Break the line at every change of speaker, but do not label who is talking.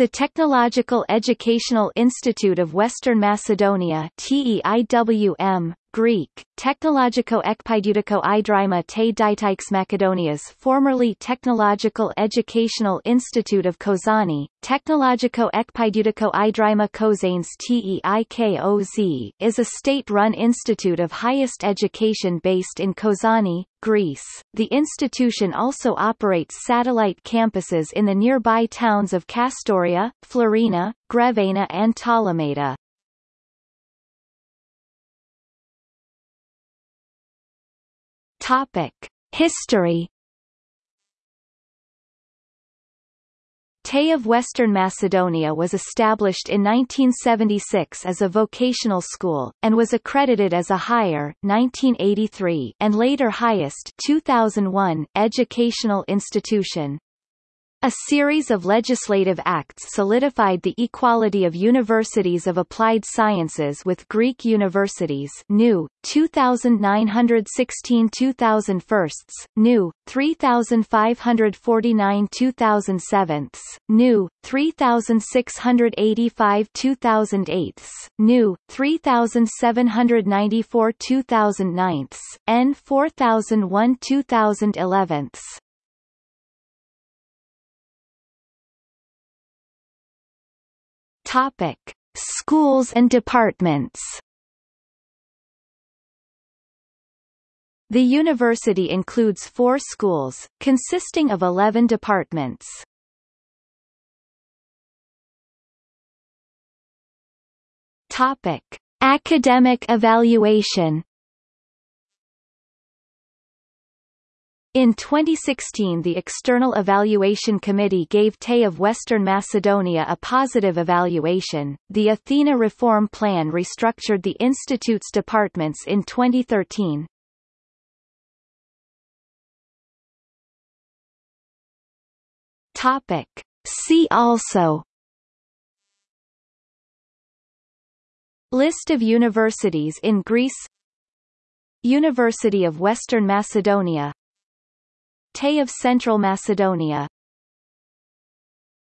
The Technological Educational Institute of Western Macedonia TEIWM, Greek, Technologiko Ekpidutiko Idrima te Ditix Macedonias formerly Technological Educational Institute of Kozani, Technologiko Ekpidutiko Idrima Kozanes TEIKOZ is a state-run institute of highest education based in Kozani, Greece. The institution also operates satellite campuses in the nearby towns of Kastoria, Florina, Grevena and Ptolemaida. Topic: History. TE of Western Macedonia was established in 1976 as a vocational school, and was accredited as a higher 1983 and later highest 2001 educational institution. A series of legislative acts solidified the equality of universities of applied sciences with Greek universities new, 2,916 2001, new, 3,549 2007, new, 3,685 2008, new, 3,794 2009, Topic: Schools and departments. The university includes four schools, consisting of 11 departments. Topic: Academic evaluation. In 2016 the External Evaluation Committee gave TE of Western Macedonia a positive evaluation. The Athena Reform Plan restructured the institute's departments in 2013. Topic. See also List of universities in Greece University of Western Macedonia TE of Central Macedonia